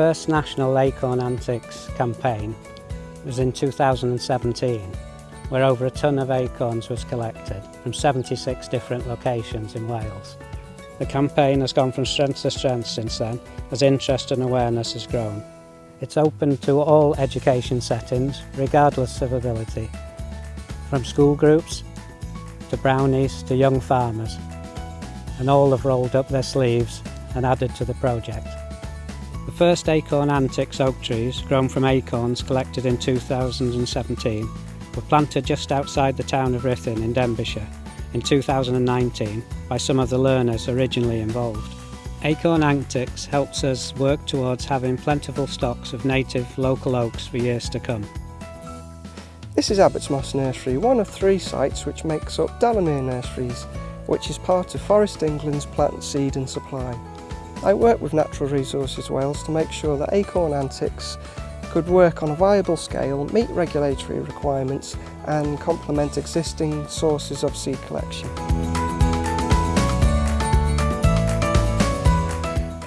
first national Acorn Antics campaign was in 2017, where over a tonne of acorns was collected from 76 different locations in Wales. The campaign has gone from strength to strength since then, as interest and awareness has grown. It's open to all education settings, regardless of ability, from school groups to brownies to young farmers, and all have rolled up their sleeves and added to the project. The first acorn antics oak trees, grown from acorns collected in 2017, were planted just outside the town of Ruthin in Denbighshire in 2019 by some of the learners originally involved. Acorn Antics helps us work towards having plentiful stocks of native local oaks for years to come. This is Abbots Moss Nursery, one of three sites which makes up Delamere Nurseries, which is part of Forestry England's plant seed and supply. I work with Natural Resources Wales to make sure that Acorn Antics could work on a viable scale, meet regulatory requirements and complement existing sources of seed collection.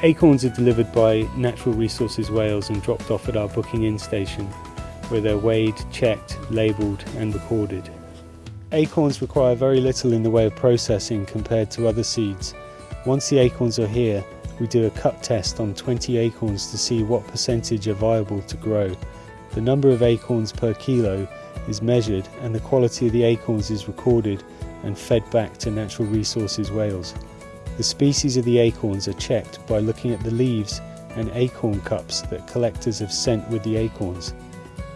Acorns are delivered by Natural Resources Wales and dropped off at our booking in station where they're weighed, checked, labelled and recorded. Acorns require very little in the way of processing compared to other seeds. Once the acorns are here, we do a cut test on 20 acorns to see what percentage are viable to grow. The number of acorns per kilo is measured and the quality of the acorns is recorded and fed back to Natural Resources Wales. The species of the acorns are checked by looking at the leaves and acorn cups that collectors have sent with the acorns.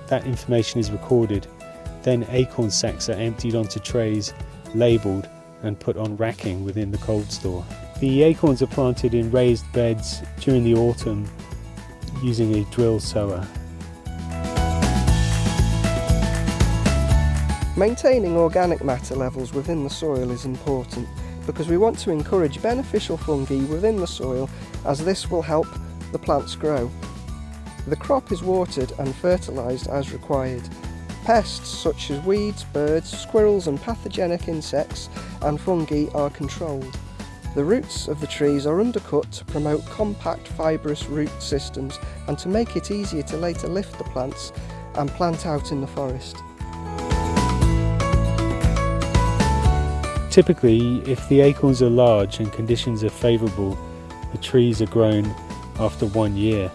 That information is recorded, then acorn sacks are emptied onto trays, labelled and put on racking within the cold store. The acorns are planted in raised beds during the autumn using a drill sower. Maintaining organic matter levels within the soil is important because we want to encourage beneficial fungi within the soil as this will help the plants grow. The crop is watered and fertilised as required. Pests such as weeds, birds, squirrels and pathogenic insects and fungi are controlled. The roots of the trees are undercut to promote compact fibrous root systems and to make it easier to later lift the plants and plant out in the forest. Typically, if the acorns are large and conditions are favourable, the trees are grown after one year.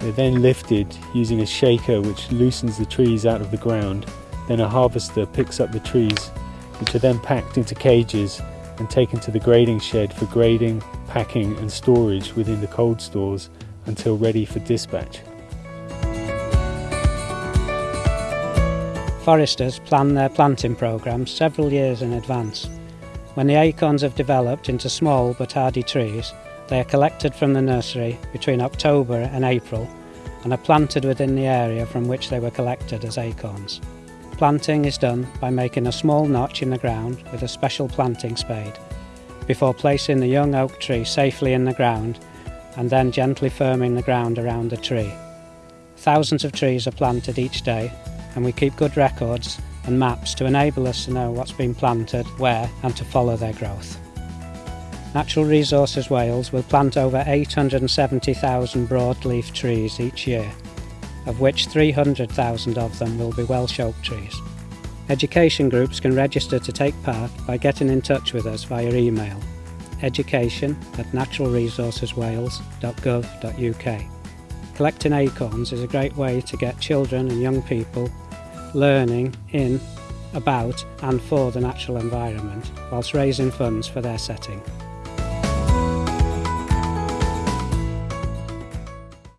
They're then lifted using a shaker which loosens the trees out of the ground. Then a harvester picks up the trees, which are then packed into cages and taken to the grading shed for grading, packing and storage within the cold stores until ready for dispatch. Foresters plan their planting programmes several years in advance. When the acorns have developed into small but hardy trees, they are collected from the nursery between October and April and are planted within the area from which they were collected as acorns. Planting is done by making a small notch in the ground with a special planting spade before placing the young oak tree safely in the ground and then gently firming the ground around the tree. Thousands of trees are planted each day and we keep good records and maps to enable us to know what's been planted, where and to follow their growth. Natural Resources Wales will plant over 870,000 broadleaf trees each year of which 300,000 of them will be Welsh oak trees. Education groups can register to take part by getting in touch with us via email education at naturalresourceswales.gov.uk. Collecting acorns is a great way to get children and young people learning in, about and for the natural environment whilst raising funds for their setting.